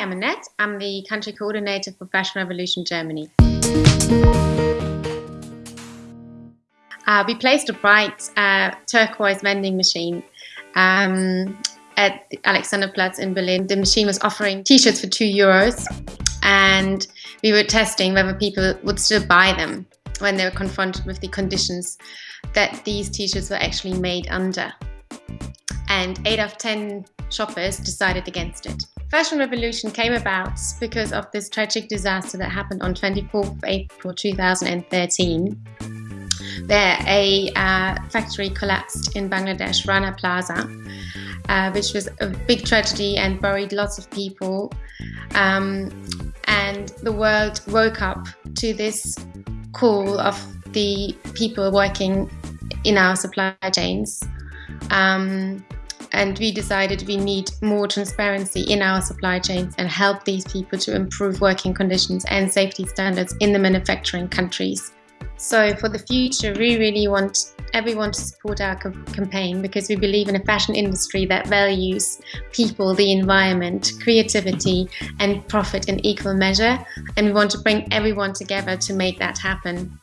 I'm Annette. I'm the country coordinator for Fashion Revolution Germany. Uh, we placed a bright uh, turquoise vending machine um, at the Alexanderplatz in Berlin. The machine was offering t-shirts for two euros and we were testing whether people would still buy them when they were confronted with the conditions that these t-shirts were actually made under. And 8 out of 10 shoppers decided against it. Fashion Revolution came about because of this tragic disaster that happened on 24th April 2013 where a uh, factory collapsed in Bangladesh, Rana Plaza, uh, which was a big tragedy and buried lots of people. Um, and the world woke up to this call of the people working in our supply chains. Um, and we decided we need more transparency in our supply chains and help these people to improve working conditions and safety standards in the manufacturing countries. So for the future, we really want everyone to support our campaign because we believe in a fashion industry that values people, the environment, creativity and profit in equal measure. And we want to bring everyone together to make that happen.